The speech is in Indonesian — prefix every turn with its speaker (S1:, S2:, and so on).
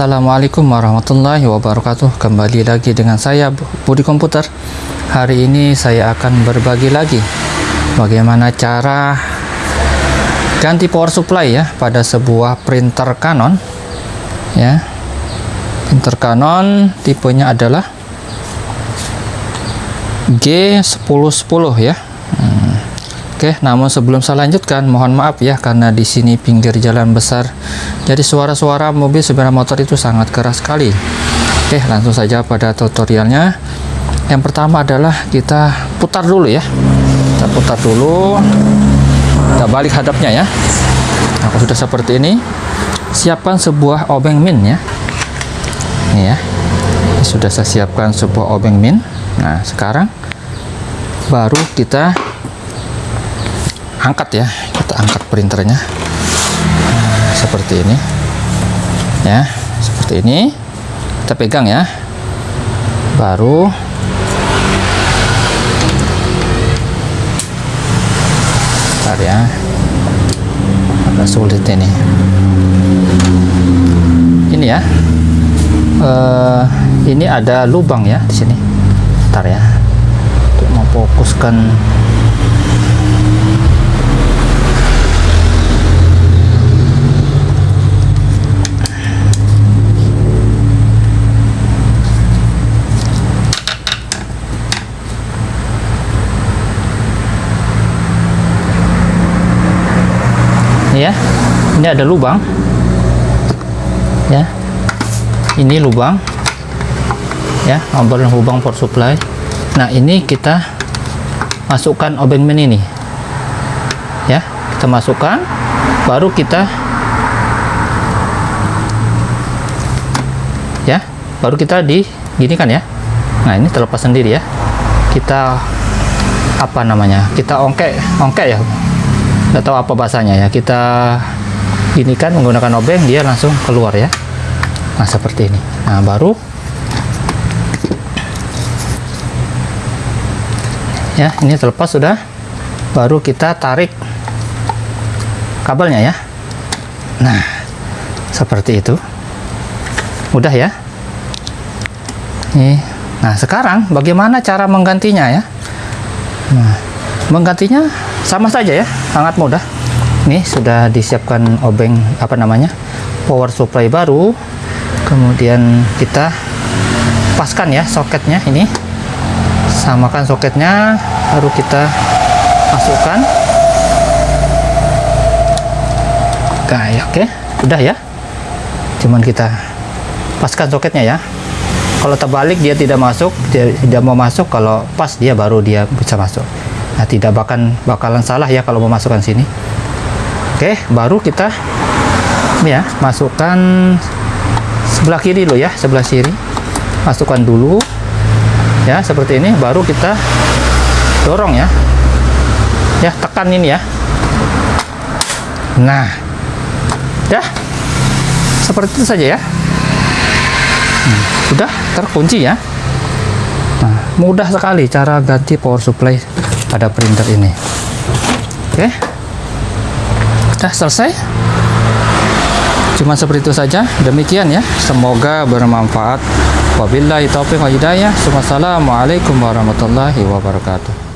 S1: Assalamualaikum warahmatullahi wabarakatuh. Kembali lagi dengan saya Budi Komputer. Hari ini saya akan berbagi lagi Bagaimana cara Ganti power supply ya Pada sebuah printer Canon Ya. Printer Canon Tipenya adalah G1010 ya Oke, namun sebelum saya lanjutkan, mohon maaf ya karena di sini pinggir jalan besar. Jadi suara-suara mobil sepeda motor itu sangat keras sekali. Oke, langsung saja pada tutorialnya. Yang pertama adalah kita putar dulu ya. Kita putar dulu. Kita balik hadapnya ya. Nah, sudah seperti ini, siapkan sebuah obeng min ya. Ini ya. Ini sudah saya siapkan sebuah obeng min. Nah, sekarang baru kita angkat ya. Kita angkat printernya. Nah, seperti ini. Ya seperti ini. Kita pegang ya. Baru. Bentar ya. Agak sulit ini. Ini ya. Uh, ini ada lubang ya di sini. Bentar ya. Untuk memfokuskan ya. Ini ada lubang. Ya. Ini lubang. Ya obeng lubang power supply. Nah ini kita masukkan obeng min ini. Ya kita masukkan baru kita ya baru kita di gini kan ya. Nah ini terlepas sendiri ya. Kita apa namanya? Kita ongkek ongkek ya nggak tahu apa bahasanya ya. Kita ini kan menggunakan obeng dia langsung keluar ya. Nah seperti ini. Nah baru. Ya ini terlepas sudah. Baru kita tarik kabelnya ya. Nah seperti itu. Mudah ya. Nih nah sekarang bagaimana cara menggantinya ya? Nah menggantinya sama saja ya sangat mudah. Ini sudah disiapkan obeng apa namanya power supply baru. Kemudian kita paskan ya soketnya ini. Samakan soketnya baru kita masukkan. Kayak oke udah ya. Cuman kita paskan soketnya ya. Kalau terbalik dia tidak masuk dia tidak mau masuk. Kalau pas dia baru dia bisa masuk Nah, tidak bahkan bakalan salah ya kalau memasukkan sini. Oke, baru kita ya masukkan sebelah kiri dulu ya, sebelah kiri. Masukkan dulu. Ya, seperti ini baru kita dorong ya. Ya, tekan ini ya. Nah. Ya. Seperti itu saja ya. Hmm, sudah terkunci ya. Nah, mudah sekali cara ganti power supply pada printer ini. Oke. Sudah selesai? Cuma seperti itu saja. Demikian ya. Semoga bermanfaat. Wabillahi taufiq wa hidayah. Wassalamualaikum warahmatullahi wabarakatuh